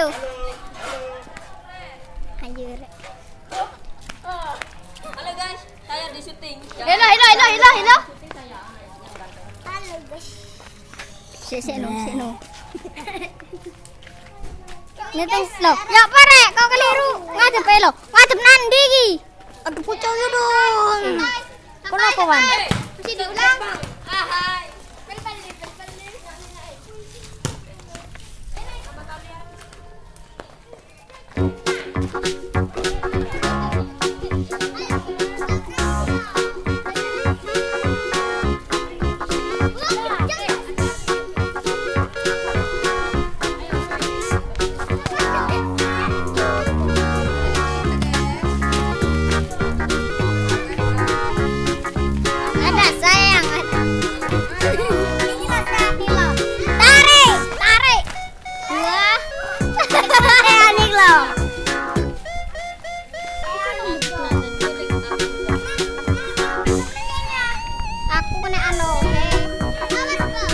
Ayo. Anjir. Halo guys, saya di syuting. Hello, hello, hello, hello, hello. Halo, guys. Si, si, no, si, no. Niteng lo. Ya pare, kau keliru. Ngadep lo. Ngadep nandi iki. Aduh pucuk yo dong. Kenapa, Wan? Mesti diulang. Hello, okay? Now let's go.